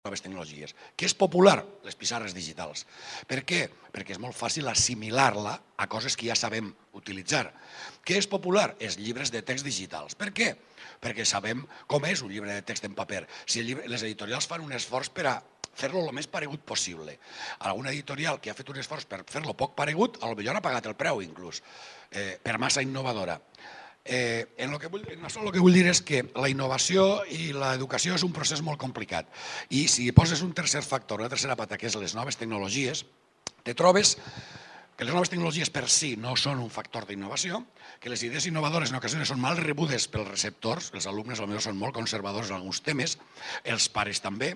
noves tecnologies. Què és popular? Les pissarres digitals. Per què? Perquè és molt fàcil assimilar-la a coses que ja sabem utilitzar. Què és popular? Els llibres de text digitals. Per què? Perquè sabem com és un llibre de text en paper. Si llibre, les editorials fan un esforç per a fer-lo el més paregut possible. Alguna editorial que ha fet un esforç per fer-lo poc paregut, potser ha pagat el preu inclús, eh, per massa innovadora. Eh, en, lo que vull, en això el que vull dir és que la innovació i l'educació és un procés molt complicat. I si poses un tercer factor, una tercera pata, que és les noves tecnologies, te trobes que les noves tecnologies per si no són un factor d'innovació, que les idees innovadores en ocasions són mal rebudes pels receptors, els alumnes potser són molt conservadors en alguns temes, els pares també,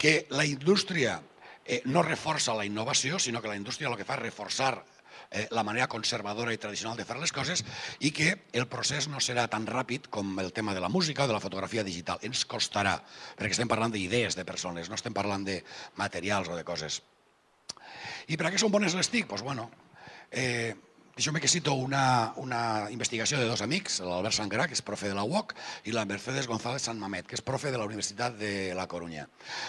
que la indústria eh, no reforça la innovació, sinó que la indústria el que fa és reforçar eh, la manera conservadora i tradicional de fer les coses i que el procés no serà tan ràpid com el tema de la música o de la fotografia digital. Ens costarà, perquè estem parlant d'idees de persones, no estem parlant de materials o de coses. I per a què són bones les TIC? Doncs, pues, bueno, eh, Deixeu-me que cito una, una investigació de dos amics, l'Albert Sangarà, que és profe de la UOC, i la Mercedes González San Mamet, que és profe de la Universitat de la Corunya.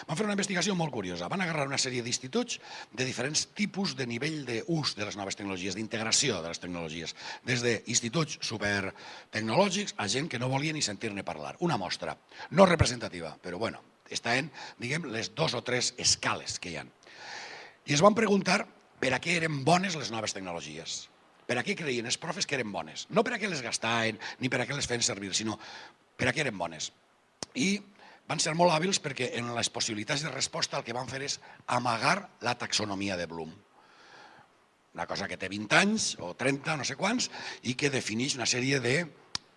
Van fer una investigació molt curiosa. Van agarrar una sèrie d'instituts de diferents tipus de nivell d'ús de les noves tecnologies, d'integració de les tecnologies, des d'instituts supertecnològics a gent que no volia ni sentir-ne parlar. Una mostra, no representativa, però bueno, està en, diguem, les dos o tres escales que hi ha. I es van preguntar per a què eren bones les noves tecnologies per a què creien els profes que eren bones. No per a què les gastaven, ni per a què les feien servir, sinó per a què eren bones. I van ser molt hàbils perquè en les possibilitats de resposta el que van fer és amagar la taxonomia de Bloom. Una cosa que té 20 anys o 30, no sé quants, i que defineix una sèrie de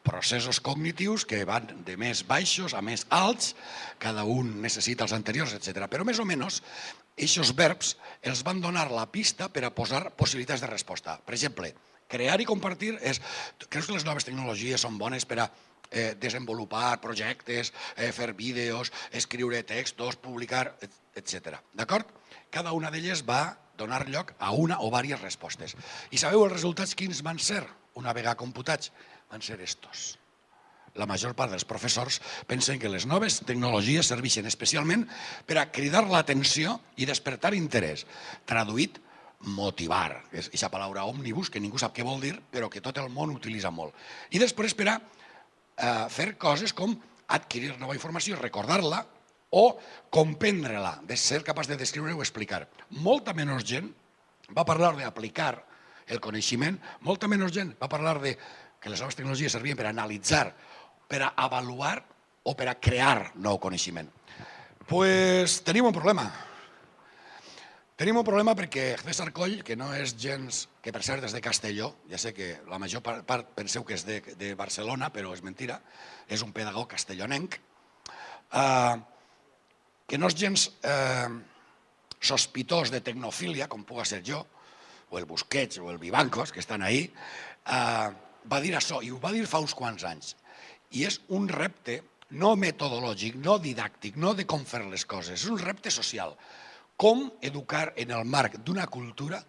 processos cognitius que van de més baixos a més alts, cada un necessita els anteriors, etc. Però més o menys, aquests verbs els van donar la pista per a posar possibilitats de resposta. Per exemple, crear i compartir és... Creus que les noves tecnologies són bones per a eh, desenvolupar projectes, eh, fer vídeos, escriure textos, publicar, etc. D'acord? Cada una d'elles va donar lloc a una o diverses respostes. I sabeu els resultats quins van ser una vegada computats? Van ser estos. La major part dels professors pensen que les noves tecnologies serveixen especialment per a cridar l'atenció i despertar interès. Traduït, motivar, és aquesta paraula òmnibus, que ningú sap què vol dir, però que tot el món utilitza molt. I després per a eh, fer coses com adquirir nova informació, recordar-la o comprendre-la, de ser capaç de descriure o explicar. Molta menys gent va parlar d'aplicar el coneixement, molta menys gent va parlar de que les noves tecnologies servien per analitzar, per avaluar o per a crear nou coneixement. pues tenim un problema. Tenim un problema perquè César Coll, que no és gens, que per cert és de Castelló, ja sé que la major part penseu que és de, de Barcelona, però és mentira, és un pedagog castellonenc, eh, que no és gens eh, sospitós de tecnofília, com puga ser jo, o el Busquets o el Vivancos, que estan ahí, eh, va dir això, i ho va dir fa uns quants anys. I és un repte no metodològic, no didàctic, no de com fer les coses, és un repte social. Com educar en el marc d'una cultura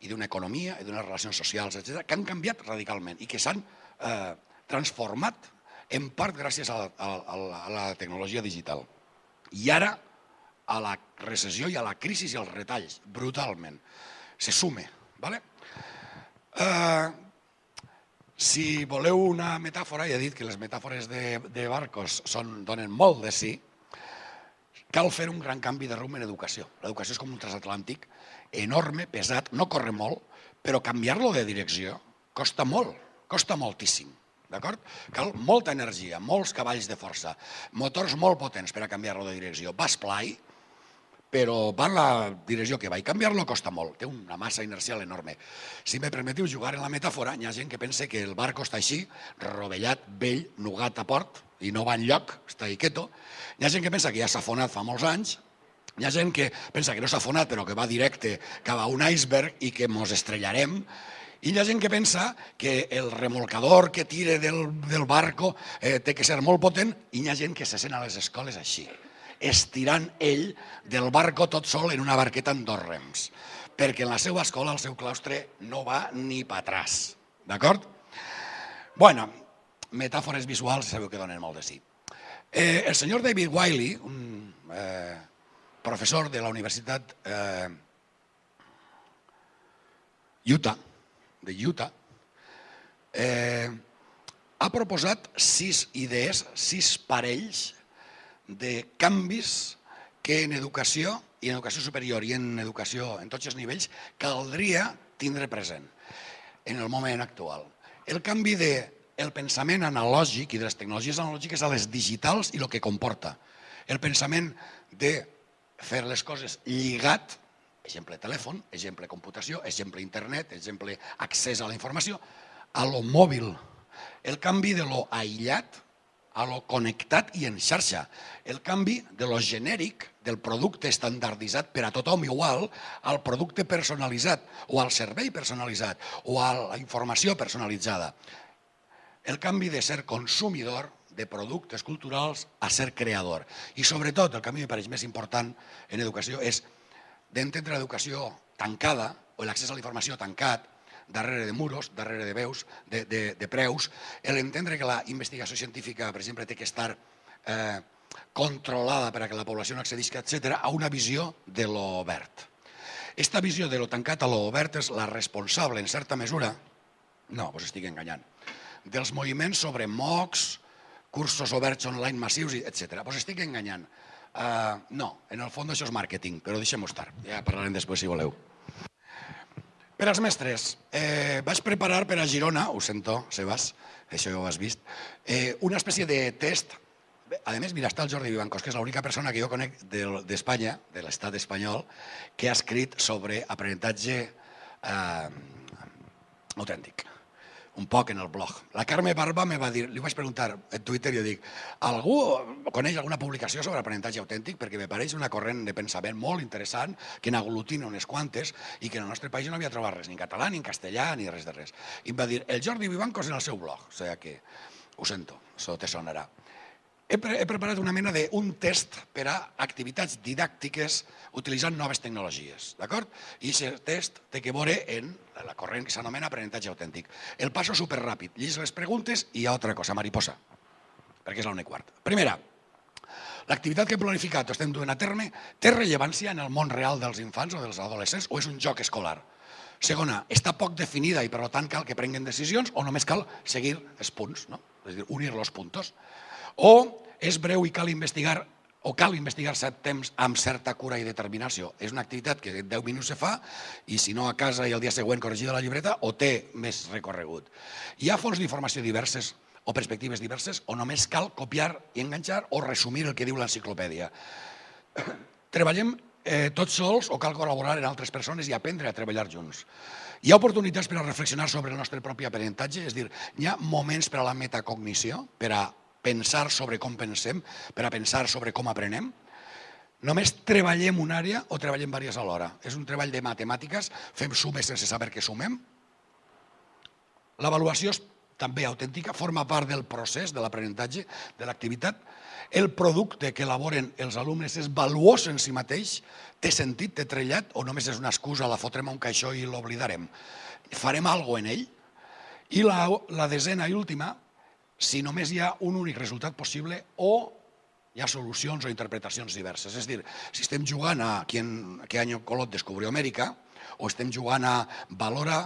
i d'una economia i d'unes relacions socials, etc que han canviat radicalment i que s'han eh, transformat en part gràcies a la, a, la, a la tecnologia digital. I ara a la recessió i a la crisi i als retalls, brutalment. Se sume. ¿vale? Eh, si voleu una metàfora, ja he dit que les metàfores de, de barcos són, donen molt de sí, cal fer un gran canvi de rumb en educació. L'educació és com un transatlàntic enorme, pesat, no corre molt, però canviar-lo de direcció costa molt, costa moltíssim. D'acord? Cal molta energia, molts cavalls de força, motors molt potents per a canviar-lo de direcció. Va esplai, però va en la direcció que va i canviar-lo costa molt, té una massa inercial enorme. Si me permetiu jugar en la metàfora, hi ha gent que pensa que el barco està així, rovellat, vell, nugat a port, i no va enlloc, està ahí quieto. Hi ha gent que pensa que ja s'ha afonat fa molts anys, hi ha gent que pensa que no s'ha afonat però que va directe cap a un iceberg i que mos estrellarem, i hi ha gent que pensa que el remolcador que tire del, del barco eh, té que ser molt potent i hi ha gent que se sent a les escoles així estirant ell del barco tot sol en una barqueta amb dos rems, perquè en la seva escola, el seu claustre, no va ni pa atràs. D'acord? Bueno, metàfores visuals sabeu que donen molt de sí. Eh, el senyor David Wiley, un eh, professor de la Universitat eh, Utah, de Utah, eh, ha proposat sis idees, sis parells de canvis que en educació i en educació superior i en educació en tots els nivells caldria tindre present en el moment actual. El canvi de el pensament analògic i de les tecnologies analògiques a les digitals i el que comporta. El pensament de fer les coses lligat, exemple telèfon, exemple computació, exemple internet, exemple accés a la informació, a lo mòbil. El canvi de lo aïllat a lo connectat i en xarxa. El canvi de lo genèric del producte estandarditzat per a tothom igual al producte personalitzat o al servei personalitzat o a la informació personalitzada. El canvi de ser consumidor de productes culturals a ser creador. I sobretot, el que a mi me pareix més important en educació és d'entendre l'educació tancada o l'accés a la informació tancat darrere de muros, darrere de veus, de, de, de preus, l'entendre que la investigació científica, per exemple, té que estar eh, controlada per a que la població no accedisca, etc a una visió de l'obert. Esta visió de lo tancat a l'obert és la responsable, en certa mesura, no, us estic enganyant, dels moviments sobre MOOCs, cursos oberts online massius, etc. Us estic enganyant. Uh, no, en el fons això és màrqueting, però deixem-ho estar. Ja parlarem després si voleu. Per als mestres, eh, vaig preparar per a Girona, ho sento, Sebas, això ja ho has vist, eh, una espècie de test. A més, mira, està el Jordi Vivancos, que és l'única persona que jo conec d'Espanya, de l'estat espanyol, que ha escrit sobre aprenentatge eh, autèntic un poc en el blog. La Carme Barba me va dir, li vaig preguntar en Twitter jo dic, algú coneix alguna publicació sobre aprenentatge autèntic? Perquè me pareix una corrent de pensament molt interessant que n'aglutina unes quantes i que en el nostre país no havia trobat res, ni en català, ni en castellà, ni res de res. I em va dir, el Jordi Vivancos en el seu blog. O sigui que, ho sento, això te sonarà he, pre he preparat una mena d'un test per a activitats didàctiques utilitzant noves tecnologies, d'acord? I aquest test té que veure en la corrent que s'anomena aprenentatge autèntic. El passo superràpid, llegis les preguntes i hi ha altra cosa, mariposa, perquè és la una quart. Primera, l'activitat que he planificat o estem duent a terme té rellevància en el món real dels infants o dels adolescents o és un joc escolar? Segona, està poc definida i per tant cal que prenguen decisions o només cal seguir els punts, no? és a dir, unir los puntos. O és breu i cal investigar o cal investigar cert temps amb certa cura i determinació. És una activitat que en 10 minuts se fa i si no a casa i el dia següent corregida la llibreta o té més recorregut. Hi ha fonts d'informació diverses o perspectives diverses o només cal copiar i enganxar o resumir el que diu l'enciclopèdia. Treballem eh, tots sols o cal col·laborar en altres persones i aprendre a treballar junts. Hi ha oportunitats per a reflexionar sobre el nostre propi aprenentatge, és dir, hi ha moments per a la metacognició, per a pensar sobre com pensem, per a pensar sobre com aprenem? Només treballem una àrea o treballem diverses alhora? És un treball de matemàtiques, fem sumes sense saber què sumem? L'avaluació és també autèntica, forma part del procés de l'aprenentatge, de l'activitat. El producte que elaboren els alumnes és valuós en si mateix, té sentit, té trellat, o només és una excusa, la fotrem a un caixó i l'oblidarem. Farem alguna en ell? I la, la desena i última, si només hi ha un únic resultat possible o hi ha solucions o interpretacions diverses. És dir, si estem jugant a quin, qué año Colot descubrió Amèrica o estem jugant a valora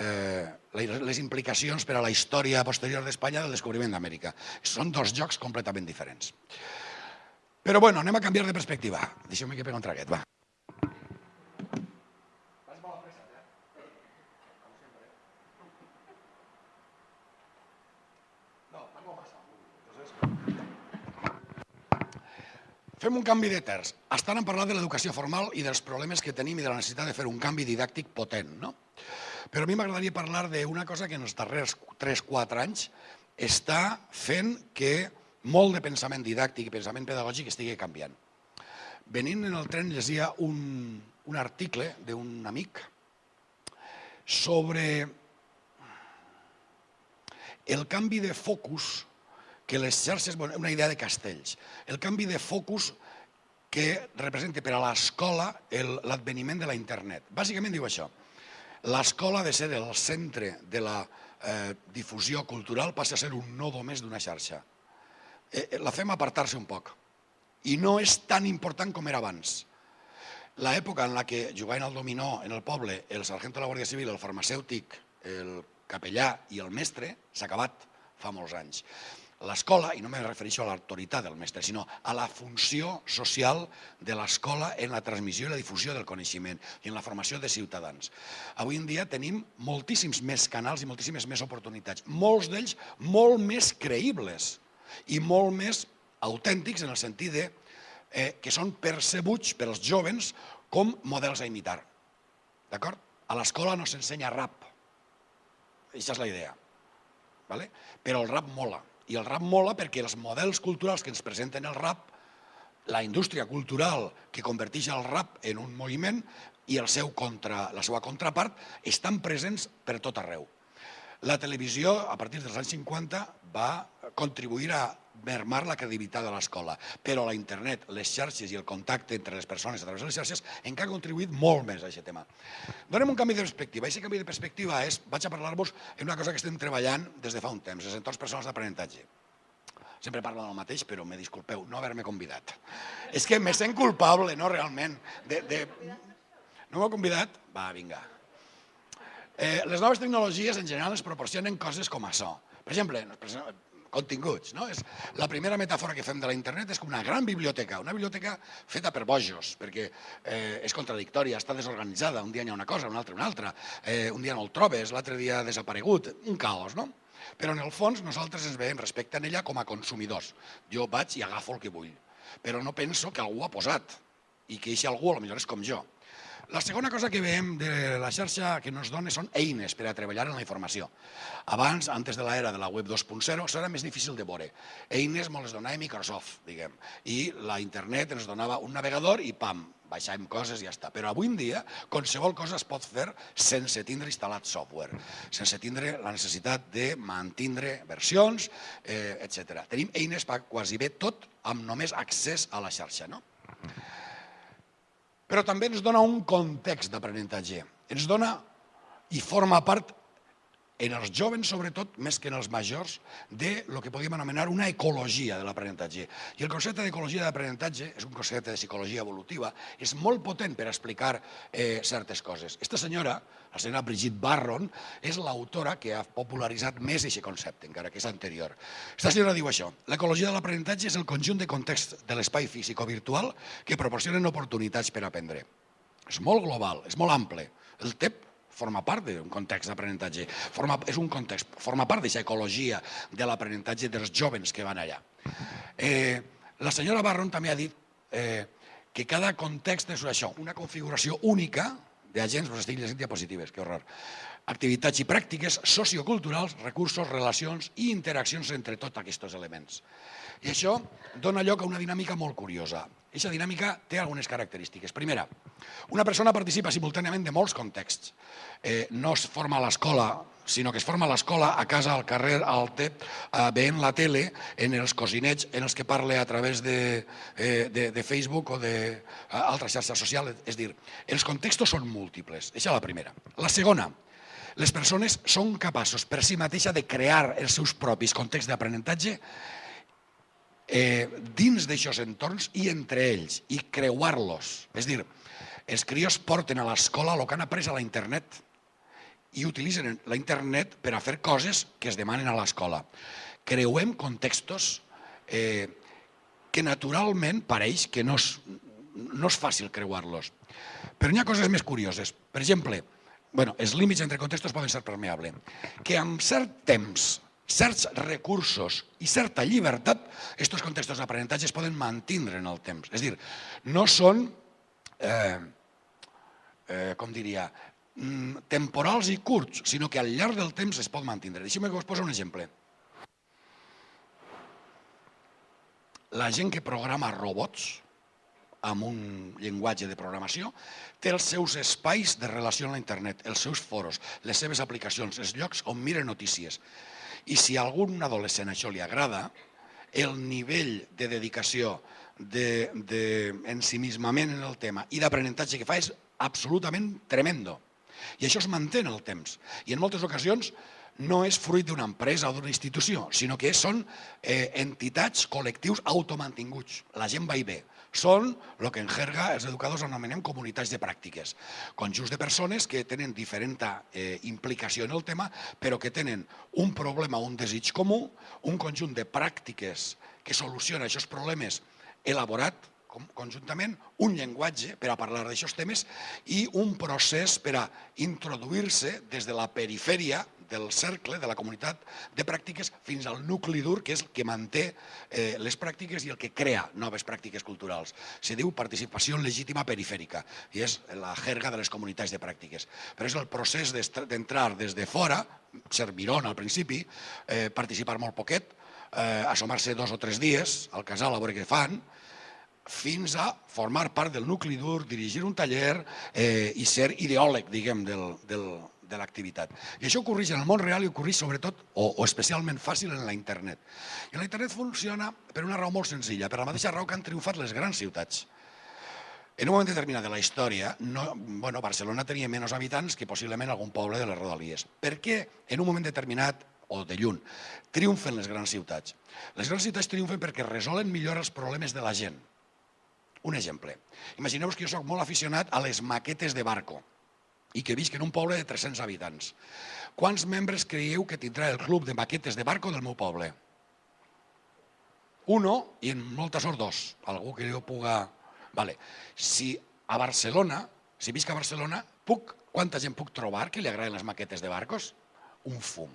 eh, les implicacions per a la història posterior d'Espanya del descobriment d'Amèrica. Són dos jocs completament diferents. Però bueno, anem a canviar de perspectiva. Deixeu-me que pego un traguet, va. Fem un canvi de terç. Estan en parlar de l'educació formal i dels problemes que tenim i de la necessitat de fer un canvi didàctic potent. No? Però a mi m'agradaria parlar d'una cosa que en els darrers 3-4 anys està fent que molt de pensament didàctic i pensament pedagògic estigui canviant. Venint en el tren llegia un, un article d'un amic sobre el canvi de focus que les xarxes, bueno, una idea de castells, el canvi de focus que representa per a l'escola l'adveniment de la internet. Bàsicament diu això, l'escola ha de ser el centre de la eh, difusió cultural passa a ser un nodo més d'una xarxa. eh, la fem apartar-se un poc. I no és tan important com era abans. L'època en la que jugaven al dominó en el poble el sergent de la Guàrdia Civil, el farmacèutic, el capellà i el mestre s'ha acabat fa molts anys. L'escola, i no me refereixo a l'autoritat del mestre, sinó a la funció social de l'escola en la transmissió i la difusió del coneixement i en la formació de ciutadans. Avui en dia tenim moltíssims més canals i moltíssimes més oportunitats, molts d'ells molt més creïbles i molt més autèntics en el sentit de eh, que són percebuts pels jovens com models a imitar. D'acord? A l'escola no s'ensenya rap. Aquesta és la idea. Vale? Però el rap mola. I el rap mola perquè els models culturals que ens presenten el rap, la indústria cultural que converteix el rap en un moviment i el seu contra, la seva contrapart estan presents per tot arreu. La televisió, a partir dels anys 50, va contribuir a mermar la credibilitat de l'escola, però la internet, les xarxes i el contacte entre les persones a través de les xarxes encara ha contribuït molt més a aquest tema. Donem un canvi de perspectiva. Aquest canvi de perspectiva és, vaig a parlar-vos en una cosa que estem treballant des de fa un temps, els entorns personals d'aprenentatge. Sempre parlo del mateix, però me disculpeu, no haver-me convidat. És que me sent culpable, no, realment. De, de... No m'ho convidat? Va, vinga. Eh, les noves tecnologies en general ens proporcionen coses com això. Per exemple, continguts. No? És, la primera metàfora que fem de la internet és com una gran biblioteca, una biblioteca feta per bojos, perquè eh, és contradictòria, està desorganitzada, un dia hi ha una cosa, un altre una altra, eh, un dia no el trobes, l'altre dia ha desaparegut, un caos, no? Però en el fons nosaltres ens veiem respecte a ella com a consumidors. Jo vaig i agafo el que vull, però no penso que algú ha posat i que aquest algú potser és com jo. La segona cosa que veiem de la xarxa que ens dona són eines per a treballar en la informació. Abans, antes de l'era de la web 2.0, això era més difícil de veure. Eines ens les donava Microsoft, diguem, i la internet ens donava un navegador i pam, baixàvem coses i ja està. Però avui en dia, qualsevol cosa es pot fer sense tindre instal·lat software, sense tindre la necessitat de mantindre versions, eh, etc. Tenim eines per quasi bé tot amb només accés a la xarxa. No? Però també ens dona un context d'aprenentatge. Ens dona i forma part en els joves, sobretot, més que en els majors, de lo que podríem anomenar una ecologia de l'aprenentatge. I el concepte d'ecologia d'aprenentatge és un concepte de psicologia evolutiva, és molt potent per explicar eh, certes coses. Esta senyora, la senyora Brigitte Barron, és l'autora que ha popularitzat més aquest concepte, encara que és anterior. Esta senyora diu això, l'ecologia de l'aprenentatge és el conjunt de context de l'espai físic o virtual que proporcionen oportunitats per aprendre. És molt global, és molt ample. El TEP forma part d'un context d'aprenentatge, és un context, forma part d'aquesta ecologia de l'aprenentatge dels jovens que van allà. Eh, la senyora Barron també ha dit eh, que cada context és això, una configuració única d'agents, us estic llegint diapositives, que horror, activitats i pràctiques socioculturals, recursos, relacions i interaccions entre tots aquests elements. I això dona lloc a una dinàmica molt curiosa. Aquesta dinàmica té algunes característiques. Primera, una persona participa simultàniament de molts contexts. Eh, no es forma a l'escola, sinó que es forma a l'escola, a casa, al carrer, al TEP, eh, veient la tele, en els cosinets en els que parla a través de, eh, de, de Facebook o d'altres xarxes socials. És dir, els contextos són múltiples. Això és la primera. La segona, les persones són capaços per si mateixa de crear els seus propis contexts d'aprenentatge eh, dins d'aixòs entorns i entre ells, i creuar-los. És dir, els crios porten a l'escola el que han après a la internet i utilitzen la internet per a fer coses que es demanen a l'escola. Creuem contextos eh, que naturalment pareix que no és, no és fàcil creuar-los. Però hi ha coses més curioses. Per exemple, bueno, els límits entre contextos poden ser permeables. Que amb cert temps certs recursos i certa llibertat, aquests contextos d'aprenentatge es poden mantindre en el temps. És dir, no són, eh, eh, com diria, mm, temporals i curts, sinó que al llarg del temps es pot mantindre. Deixeu-me que us posi un exemple. La gent que programa robots, amb un llenguatge de programació, té els seus espais de relació amb la internet, els seus foros, les seves aplicacions, els llocs on mira notícies. I si a algun adolescent això li agrada, el nivell de dedicació, d'ensimismament de, de en el tema i d'aprenentatge que fa és absolutament tremendo. I això es manté en el temps. I en moltes ocasions no és fruit d'una empresa o d'una institució, sinó que són eh, entitats, col·lectius automantinguts. La gent va i ve. Són el que en jerga els educadors anomenem comunitats de pràctiques. Conjunts de persones que tenen diferent eh, implicació en el tema, però que tenen un problema, un desig comú, un conjunt de pràctiques que soluciona aquests problemes elaborat conjuntament un llenguatge per a parlar d'aixòs temes i un procés per a introduir-se des de la perifèria del cercle, de la comunitat de pràctiques, fins al nucli dur, que és el que manté eh, les pràctiques i el que crea noves pràctiques culturals. Se diu participació legítima perifèrica, i és la jerga de les comunitats de pràctiques. Però és el procés d'entrar des de fora, ser mirón al principi, eh, participar molt poquet, eh, assomar-se dos o tres dies al casal a veure què fan, fins a formar part del nucli dur, dirigir un taller eh, i ser ideòleg, diguem, del, del, de l'activitat. I això ocorreix en el món real i ocorreix sobretot, o, o especialment fàcil, en la internet. I la internet funciona per una raó molt senzilla, per la mateixa raó que han triomfat les grans ciutats. En un moment determinat de la història, no, bueno, Barcelona tenia menys habitants que possiblement algun poble de les Rodalies. Per què en un moment determinat o de lluny, triomfen les grans ciutats. Les grans ciutats triomfen perquè resolen millor els problemes de la gent. Un exemple. Imagineu-vos que jo sóc molt aficionat a les maquetes de barco i que visc en un poble de 300 habitants. Quants membres creieu que tindrà el club de maquetes de barco del meu poble? Uno i en molta sort dos. Algú que jo puga... Vale. Si a Barcelona, si visc a Barcelona, puc, quanta gent puc trobar que li agraden les maquetes de barcos? Un fum.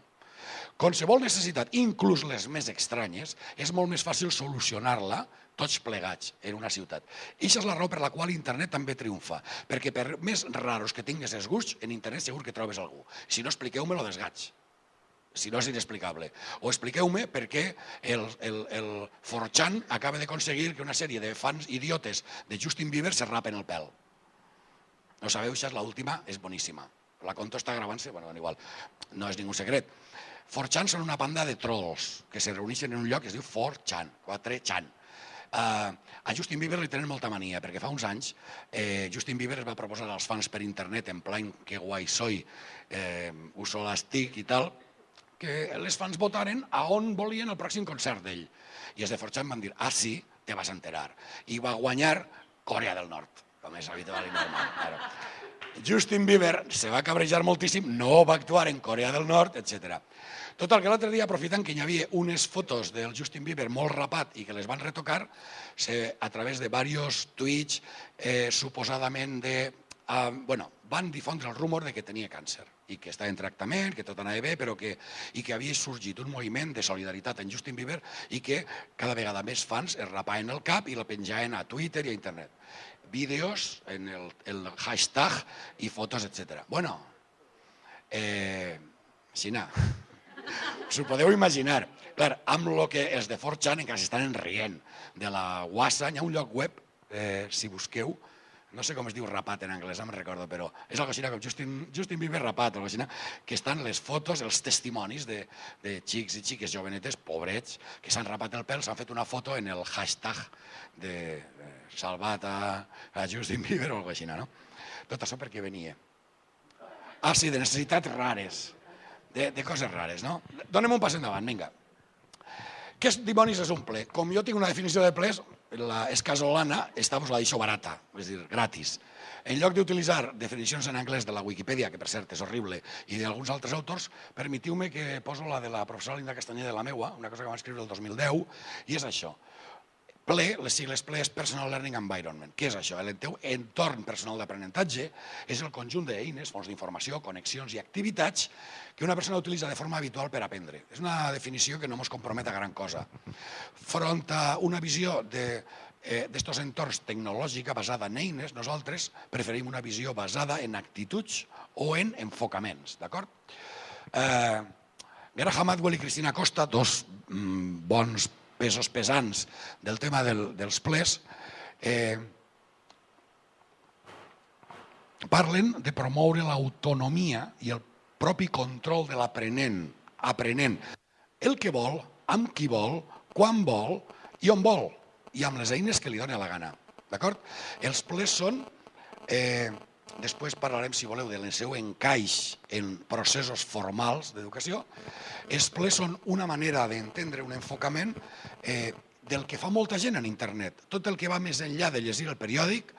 Qualsevol necessitat, inclús les més estranyes, és molt més fàcil solucionar-la tots plegats en una ciutat. I això és la raó per la qual internet també triomfa, perquè per més raros que tingues els gusts, en internet segur que trobes algú. Si no, expliqueu-me lo dels gats si no és inexplicable. O expliqueu-me per què el, el, el Forchan acaba d'aconseguir que una sèrie de fans idiotes de Justin Bieber se rapen el pèl. No sabeu, això és l'última, és boníssima. La conto està gravant-se, bueno, igual, no és ningú secret. Forchan són una banda de trolls que se reuneixen en un lloc que es diu Forchan, 4chan. Uh, a Justin Bieber li tenen molta mania, perquè fa uns anys eh, Justin Bieber es va proposar als fans per internet, en plan, que guai soy, eh, uso l'estic i tal, que les fans votaren a on volien el pròxim concert d'ell. I els de Forchan van dir, ah sí, te vas enterar. I va guanyar Corea del Nord, com és habitual i normal. Claro. Justin Bieber se va cabrejar moltíssim, no va actuar en Corea del Nord, etc. Total, que l'altre dia, aprofitant que hi havia unes fotos del Justin Bieber molt rapat i que les van retocar, se, a través de diversos tuits, eh, suposadament de... Eh, bueno, van difondre el rumor de que tenia càncer i que està en tractament, que tot anava bé, però que, i que havia sorgit un moviment de solidaritat en Justin Bieber i que cada vegada més fans es rapaven el cap i la penjaven a Twitter i a internet. Vídeos en el, el hashtag i fotos, etc. Bueno, eh, Xina, S'ho podeu imaginar. Clar, amb el que els de 4chan encara s'estan rient de la WhatsApp, hi ha un lloc web, eh, si busqueu, no sé com es diu rapat en anglès, me'n recordo, però és algo així com Justin, Justin Bieber rapat, algo així, que estan les fotos, els testimonis de, de xics i xiques jovenetes, pobrets, que s'han rapat el pèl, s'han fet una foto en el hashtag de salvat a, a Justin Bieber o alguna cosa així, no? Tot això perquè venia. Ah, sí, de necessitats rares de, de coses rares, no? Donem un pas endavant, vinga. Què dimonis és un ple? Com jo tinc una definició de ples, la escasolana està pues, la deixo barata, és dir, gratis. En lloc d'utilitzar definicions en anglès de la Wikipedia, que per cert és horrible, i d'alguns altres autors, permetiu-me que poso la de la professora Linda Castanyer de la meua, una cosa que vam escriure el 2010, i és això. PLE, les sigles PLE és Personal Learning Environment. Què és això? El teu entorn personal d'aprenentatge és el conjunt d'eines, fons d'informació, connexions i activitats que una persona utilitza de forma habitual per aprendre. És una definició que no ens compromet a gran cosa. Front a una visió de eh, entorns tecnològica basada en eines, nosaltres preferim una visió basada en actituds o en enfocaments, d'acord? Eh, Graham Atwell i Cristina Costa, dos mm, bons pesos pesants del tema del, dels plers, eh, parlen de promoure l'autonomia i el propi control de l'aprenent, aprenent el que vol, amb qui vol, quan vol i on vol, i amb les eines que li doni la gana. D'acord? Els plers són eh, després parlarem, si voleu, del seu encaix en processos formals d'educació, els plers són una manera d'entendre un enfocament eh, del que fa molta gent en internet. Tot el que va més enllà de llegir el periòdic,